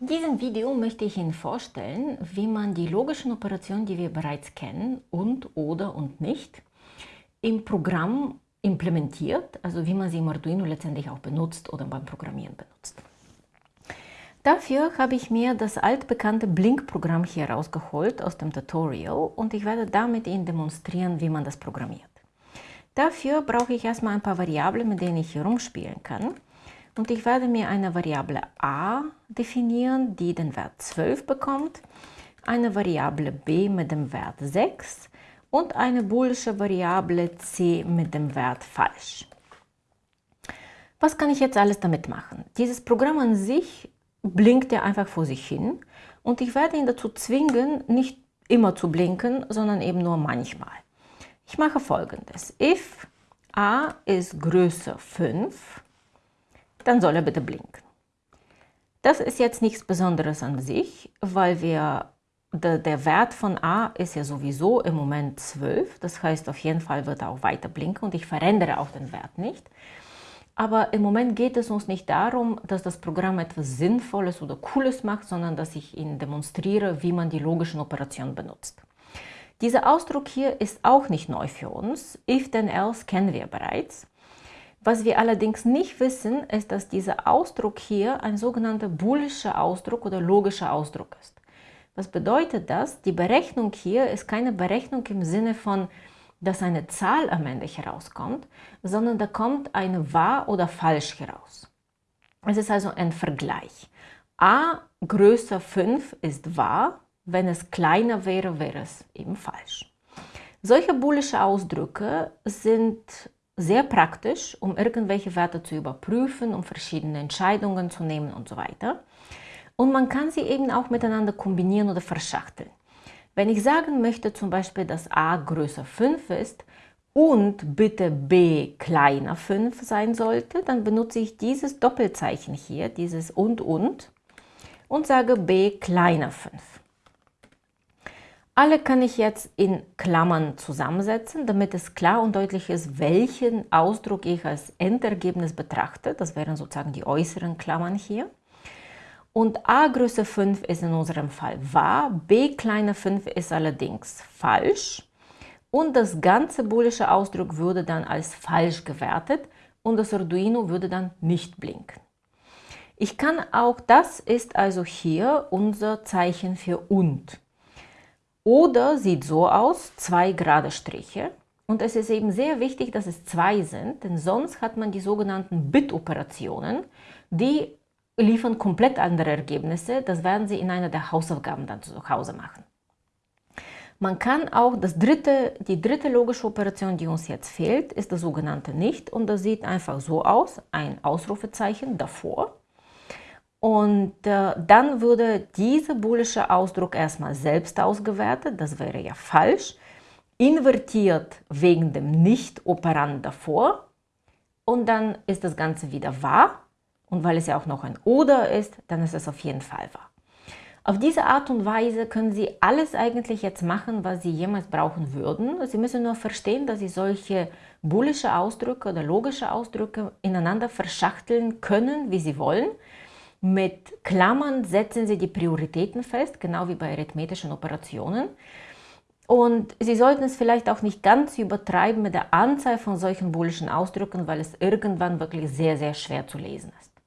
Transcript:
In diesem Video möchte ich Ihnen vorstellen, wie man die logischen Operationen, die wir bereits kennen, und, oder und nicht, im Programm implementiert, also wie man sie im Arduino letztendlich auch benutzt oder beim Programmieren benutzt. Dafür habe ich mir das altbekannte Blink-Programm hier rausgeholt aus dem Tutorial und ich werde damit Ihnen demonstrieren, wie man das programmiert. Dafür brauche ich erstmal ein paar Variablen, mit denen ich hier rumspielen kann. Und ich werde mir eine Variable a definieren, die den Wert 12 bekommt, eine Variable b mit dem Wert 6 und eine boolische Variable c mit dem Wert falsch. Was kann ich jetzt alles damit machen? Dieses Programm an sich blinkt ja einfach vor sich hin und ich werde ihn dazu zwingen, nicht immer zu blinken, sondern eben nur manchmal. Ich mache folgendes. If a ist größer 5, dann soll er bitte blinken. Das ist jetzt nichts Besonderes an sich, weil wir, der, Wert von a ist ja sowieso im Moment 12. Das heißt, auf jeden Fall wird er auch weiter blinken und ich verändere auch den Wert nicht. Aber im Moment geht es uns nicht darum, dass das Programm etwas Sinnvolles oder Cooles macht, sondern dass ich Ihnen demonstriere, wie man die logischen Operationen benutzt. Dieser Ausdruck hier ist auch nicht neu für uns. If then else kennen wir bereits. Was wir allerdings nicht wissen, ist, dass dieser Ausdruck hier ein sogenannter boolischer Ausdruck oder logischer Ausdruck ist. Was bedeutet das? Die Berechnung hier ist keine Berechnung im Sinne von, dass eine Zahl am Ende herauskommt, sondern da kommt eine wahr oder falsch heraus. Es ist also ein Vergleich. a größer 5 ist wahr, wenn es kleiner wäre, wäre es eben falsch. Solche boolische Ausdrücke sind sehr praktisch, um irgendwelche Werte zu überprüfen, um verschiedene Entscheidungen zu nehmen und so weiter. Und man kann sie eben auch miteinander kombinieren oder verschachteln. Wenn ich sagen möchte zum Beispiel, dass a größer 5 ist und bitte b kleiner 5 sein sollte, dann benutze ich dieses Doppelzeichen hier, dieses und und und sage b kleiner 5. Alle kann ich jetzt in Klammern zusammensetzen, damit es klar und deutlich ist, welchen Ausdruck ich als Endergebnis betrachte. Das wären sozusagen die äußeren Klammern hier. Und a Größe 5 ist in unserem Fall wahr, b kleiner 5 ist allerdings falsch. Und das ganze boolische Ausdruck würde dann als falsch gewertet und das Arduino würde dann nicht blinken. Ich kann auch, das ist also hier unser Zeichen für und. Oder sieht so aus, zwei gerade Striche. Und es ist eben sehr wichtig, dass es zwei sind, denn sonst hat man die sogenannten Bit-Operationen, die liefern komplett andere Ergebnisse. Das werden Sie in einer der Hausaufgaben dann zu Hause machen. Man kann auch das dritte, die dritte logische Operation, die uns jetzt fehlt, ist das sogenannte Nicht. Und das sieht einfach so aus, ein Ausrufezeichen davor. Und äh, dann würde dieser boolische Ausdruck erstmal selbst ausgewertet, das wäre ja falsch, invertiert wegen dem Nicht-Operand davor und dann ist das Ganze wieder wahr und weil es ja auch noch ein Oder ist, dann ist es auf jeden Fall wahr. Auf diese Art und Weise können Sie alles eigentlich jetzt machen, was Sie jemals brauchen würden. Sie müssen nur verstehen, dass Sie solche boolische Ausdrücke oder logische Ausdrücke ineinander verschachteln können, wie Sie wollen. Mit Klammern setzen Sie die Prioritäten fest, genau wie bei arithmetischen Operationen. Und Sie sollten es vielleicht auch nicht ganz übertreiben mit der Anzahl von solchen boolischen Ausdrücken, weil es irgendwann wirklich sehr, sehr schwer zu lesen ist.